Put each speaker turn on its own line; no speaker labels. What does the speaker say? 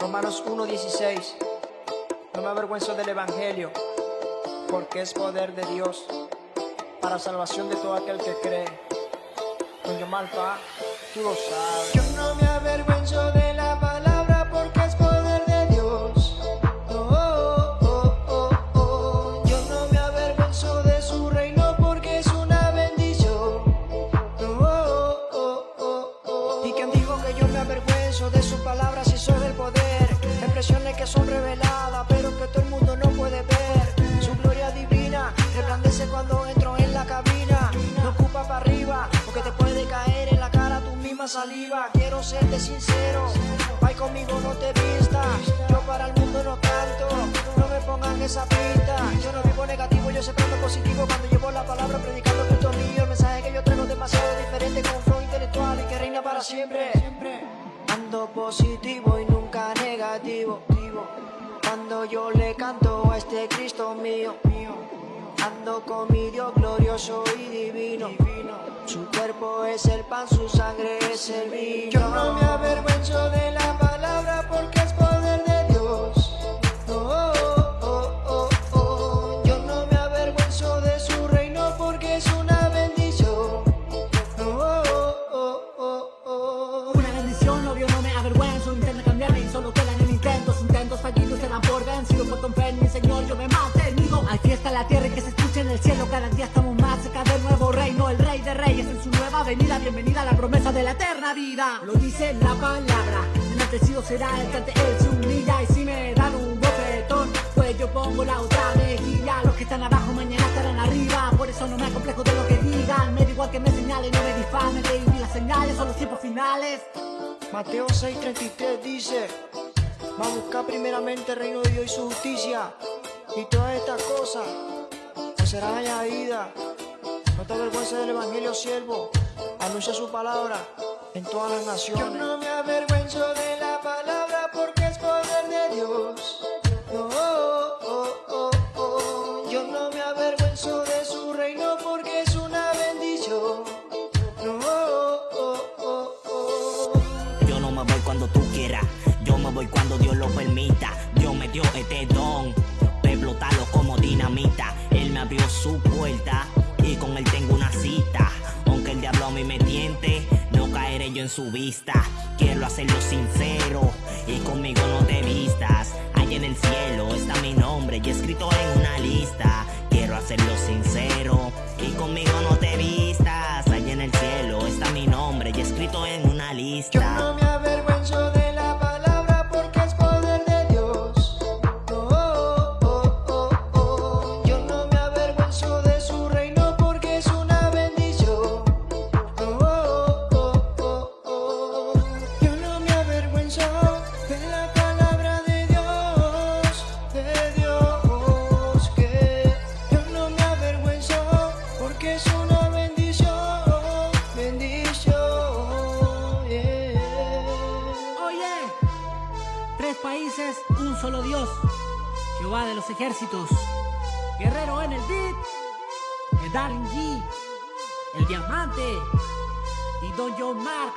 Romanos 1.16 No me avergüenzo del Evangelio, porque es poder de Dios para salvación de todo aquel que cree. Doña Malpa, tú lo sabes. Yo no me avergüenzo de de sus palabras y soy del poder. Expresiones que son reveladas, pero que todo el mundo no puede ver. Su gloria divina resplandece cuando entro en la cabina. No ocupa para arriba, porque te puede caer en la cara tu misma saliva. Quiero serte sincero, ay conmigo no te vistas. Yo para el mundo no canto, no me pongan esa pinta. Yo no vivo negativo, yo siempre ando positivo cuando llevo la palabra predicando Cristo mío. El mensaje que yo traigo es demasiado diferente con flow intelectual y que reina para siempre. Ando positivo y nunca negativo. Cuando yo le canto a este Cristo mío, ando con mi Dios glorioso y divino. Su cuerpo es el pan, su sangre es el vino. Yo no me avergüenzo de la palabra porque
en su nueva venida Bienvenida a la promesa de la eterna vida. Lo dice la palabra Enaltecido será el que ante él se humilla Y si me dan un bofetón Pues yo pongo la otra mejilla. Los que están abajo mañana estarán arriba Por eso no me complejo de lo que digan. Me da igual que me señalen, no me difamen Baby, las señales son los tiempos finales.
Mateo 6:33 dice, va a buscar primeramente el reino de Dios y su justicia, y todas estas cosas te serán añadidas. No te avergüences del Evangelio, siervo, anuncia su palabra en todas las naciones. Yo no me avergüenzo de la palabra porque es poder de Dios. Oh, oh, oh, oh, oh. Yo no me avergüenzo de su reino porque es una bendición. Oh, oh, oh, oh, oh.
Yo no me voy cuando tú quieras, yo me voy cuando Dios lo permita. Dios me dio este don, explotarlo como dinamita. Él me abrió su puerta y con él tengo una cita. Aunque el diablo a mí me tiente, no caeré yo en su vista. Quiero hacerlo sincero y conmigo no te vistas. Allá en el cielo está mi nombre y escrito en una lista. Quiero hacerlo sincero y conmigo no te vistas. Allá en el cielo está mi nombre y escrito en una lista.
Jehová de los ejércitos. Guerrero en el beat. El Darling G. El diamante. Y Don John Mark.